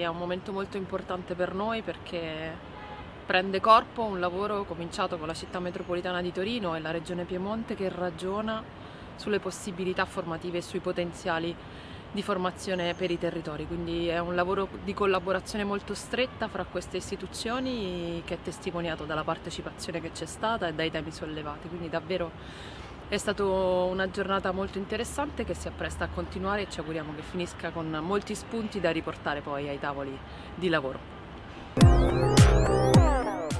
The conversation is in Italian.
è un momento molto importante per noi perché prende corpo un lavoro cominciato con la città metropolitana di Torino e la regione Piemonte che ragiona sulle possibilità formative e sui potenziali di formazione per i territori, quindi è un lavoro di collaborazione molto stretta fra queste istituzioni che è testimoniato dalla partecipazione che c'è stata e dai temi sollevati, quindi davvero è stata una giornata molto interessante che si appresta a continuare e ci auguriamo che finisca con molti spunti da riportare poi ai tavoli di lavoro.